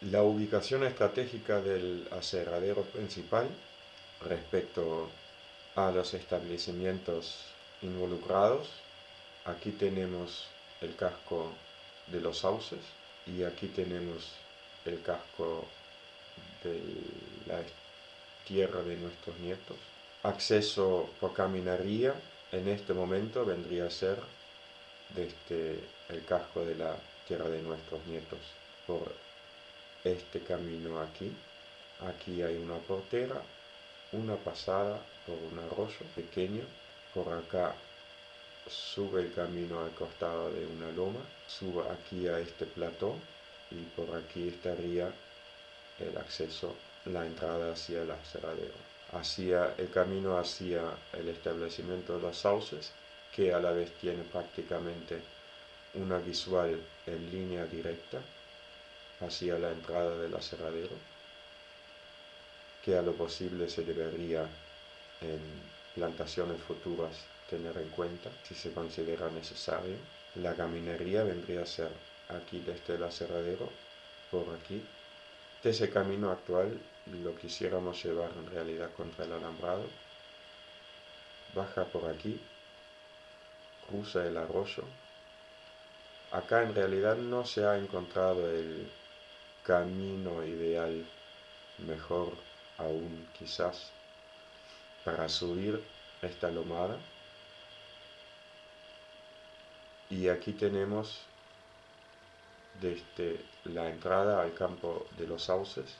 La ubicación estratégica del aserradero principal respecto a los establecimientos involucrados. Aquí tenemos el casco de los sauces y aquí tenemos el casco de la tierra de nuestros nietos. Acceso por caminaría en este momento vendría a ser desde el casco de la tierra de nuestros nietos por este camino aquí. Aquí hay una portera, una pasada por un arroyo pequeño. Por acá sube el camino al costado de una loma, sube aquí a este plató y por aquí estaría el acceso, la entrada hacia el aserradero. Hacia el camino hacia el establecimiento de los sauces, que a la vez tiene prácticamente una visual en línea directa hacia la entrada del aserradero, que a lo posible se debería en plantaciones futuras tener en cuenta si se considera necesario. La caminería vendría a ser aquí desde el aserradero, por aquí. De ese camino actual lo quisiéramos llevar en realidad contra el alambrado. Baja por aquí, cruza el arroyo. Acá en realidad no se ha encontrado el camino ideal, mejor aún quizás, para subir esta lomada. Y aquí tenemos desde la entrada al campo de los sauces,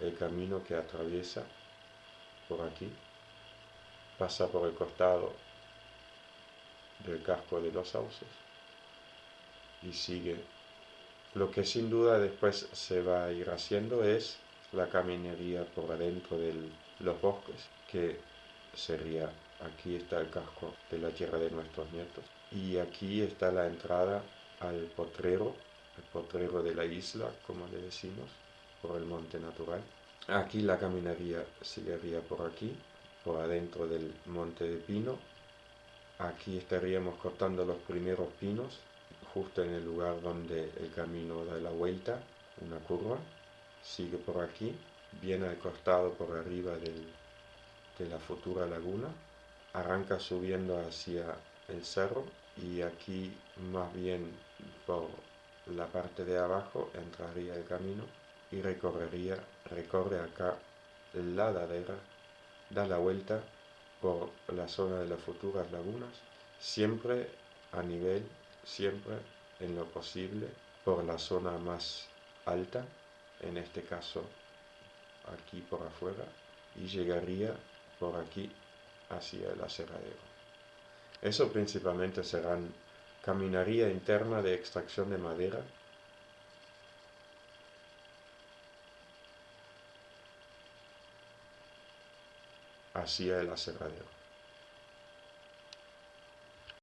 el camino que atraviesa por aquí, pasa por el costado del casco de los sauces y sigue. Lo que sin duda después se va a ir haciendo es la caminería por adentro de los bosques, que sería, aquí está el casco de la tierra de nuestros nietos, y aquí está la entrada al potrero el potrero de la isla, como le decimos, por el monte natural. Aquí la caminaría seguiría por aquí, por adentro del monte de pino. Aquí estaríamos cortando los primeros pinos, justo en el lugar donde el camino da la vuelta, una curva. Sigue por aquí, viene al costado por arriba de la futura laguna. Arranca subiendo hacia el cerro y aquí más bien por la parte de abajo entraría el camino y recorrería, recorre acá la ladera, da la vuelta por la zona de las futuras lagunas, siempre a nivel, siempre en lo posible por la zona más alta, en este caso aquí por afuera, y llegaría por aquí hacia el aserradero. Eso principalmente serán caminaría interna de extracción de madera, hacia el aserradero.